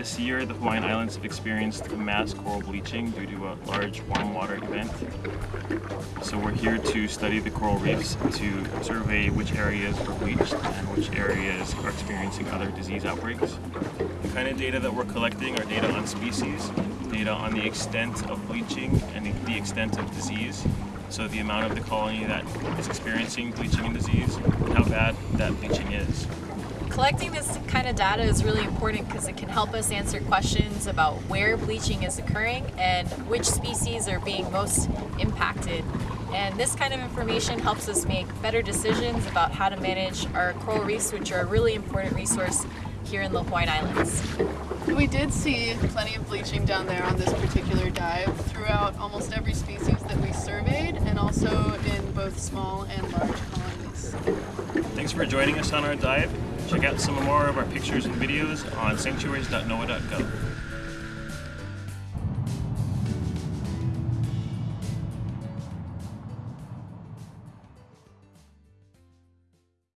This year, the Hawaiian Islands have experienced mass coral bleaching due to a large warm water event. So we're here to study the coral reefs to survey which areas were bleached and which areas are experiencing other disease outbreaks. The kind of data that we're collecting are data on species, data on the extent of bleaching and the extent of disease. So the amount of the colony that is experiencing bleaching and disease, and how bad that bleaching is. Collecting this kind of data is really important because it can help us answer questions about where bleaching is occurring and which species are being most impacted. And this kind of information helps us make better decisions about how to manage our coral reefs, which are a really important resource here in the Hawaiian Islands. We did see plenty of bleaching down there on this particular dive throughout almost every species that we surveyed and also in both small and large colonies. Thanks for joining us on our dive. Check out some more of our pictures and videos on sanctuaries.noaa.gov.